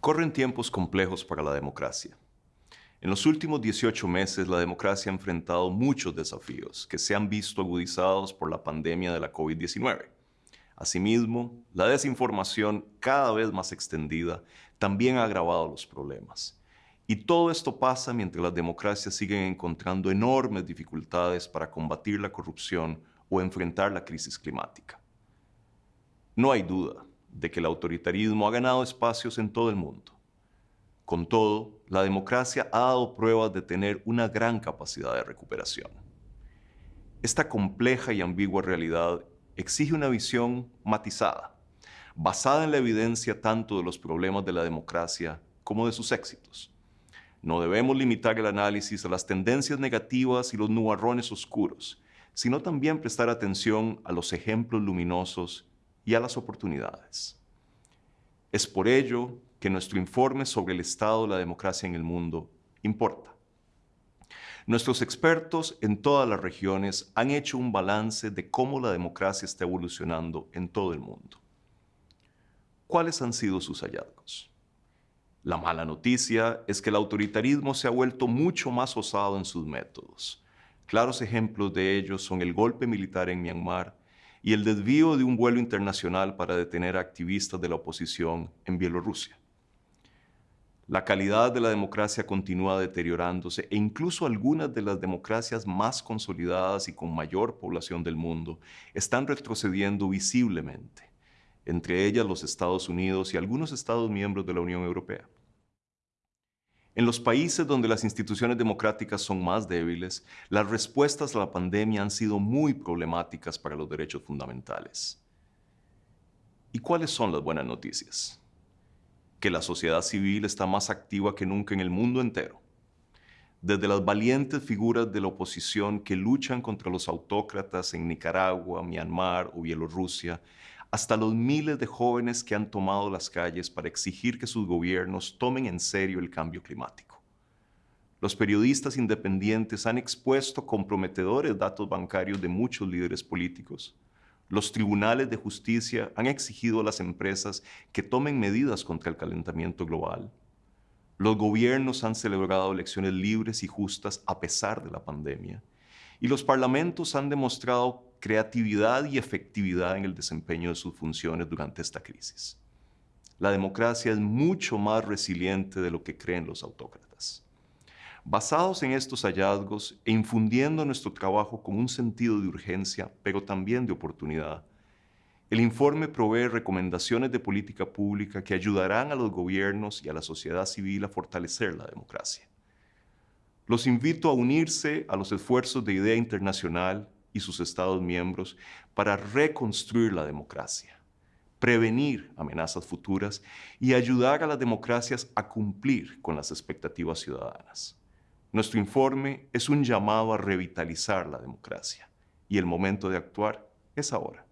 Corren tiempos complejos para la democracia. En los últimos 18 meses, la democracia ha enfrentado muchos desafíos que se han visto agudizados por la pandemia de la COVID-19. Asimismo, la desinformación cada vez más extendida también ha agravado los problemas. Y todo esto pasa mientras las democracias siguen encontrando enormes dificultades para combatir la corrupción o enfrentar la crisis climática. No hay duda de que el autoritarismo ha ganado espacios en todo el mundo. Con todo, la democracia ha dado pruebas de tener una gran capacidad de recuperación. Esta compleja y ambigua realidad exige una visión matizada, basada en la evidencia tanto de los problemas de la democracia como de sus éxitos. No debemos limitar el análisis a las tendencias negativas y los nubarrones oscuros, sino también prestar atención a los ejemplos luminosos y a las oportunidades. Es por ello que nuestro informe sobre el estado de la democracia en el mundo importa. Nuestros expertos en todas las regiones han hecho un balance de cómo la democracia está evolucionando en todo el mundo. ¿Cuáles han sido sus hallazgos? La mala noticia es que el autoritarismo se ha vuelto mucho más osado en sus métodos. Claros ejemplos de ello son el golpe militar en Myanmar y el desvío de un vuelo internacional para detener a activistas de la oposición en Bielorrusia. La calidad de la democracia continúa deteriorándose e incluso algunas de las democracias más consolidadas y con mayor población del mundo están retrocediendo visiblemente, entre ellas los Estados Unidos y algunos Estados miembros de la Unión Europea. En los países donde las instituciones democráticas son más débiles, las respuestas a la pandemia han sido muy problemáticas para los derechos fundamentales. ¿Y cuáles son las buenas noticias? Que la sociedad civil está más activa que nunca en el mundo entero. Desde las valientes figuras de la oposición que luchan contra los autócratas en Nicaragua, Myanmar o Bielorrusia, hasta los miles de jóvenes que han tomado las calles para exigir que sus gobiernos tomen en serio el cambio climático. Los periodistas independientes han expuesto comprometedores datos bancarios de muchos líderes políticos. Los tribunales de justicia han exigido a las empresas que tomen medidas contra el calentamiento global. Los gobiernos han celebrado elecciones libres y justas a pesar de la pandemia. Y los parlamentos han demostrado creatividad y efectividad en el desempeño de sus funciones durante esta crisis. La democracia es mucho más resiliente de lo que creen los autócratas. Basados en estos hallazgos e infundiendo nuestro trabajo con un sentido de urgencia, pero también de oportunidad, el informe provee recomendaciones de política pública que ayudarán a los gobiernos y a la sociedad civil a fortalecer la democracia. Los invito a unirse a los esfuerzos de idea internacional y sus Estados miembros para reconstruir la democracia, prevenir amenazas futuras y ayudar a las democracias a cumplir con las expectativas ciudadanas. Nuestro informe es un llamado a revitalizar la democracia y el momento de actuar es ahora.